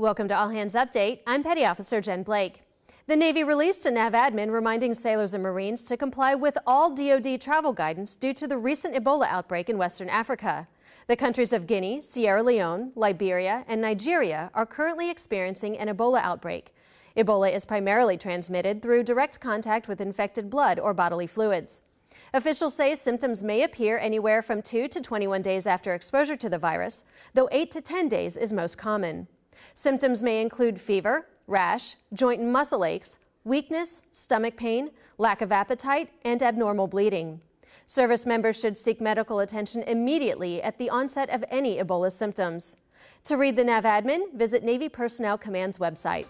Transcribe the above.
Welcome to All Hands Update. I'm Petty Officer Jen Blake. The Navy released a NAV admin reminding sailors and Marines to comply with all DoD travel guidance due to the recent Ebola outbreak in Western Africa. The countries of Guinea, Sierra Leone, Liberia, and Nigeria are currently experiencing an Ebola outbreak. Ebola is primarily transmitted through direct contact with infected blood or bodily fluids. Officials say symptoms may appear anywhere from 2 to 21 days after exposure to the virus, though 8 to 10 days is most common. Symptoms may include fever, rash, joint and muscle aches, weakness, stomach pain, lack of appetite, and abnormal bleeding. Service members should seek medical attention immediately at the onset of any Ebola symptoms. To read the NAV admin, visit Navy Personnel Command's website.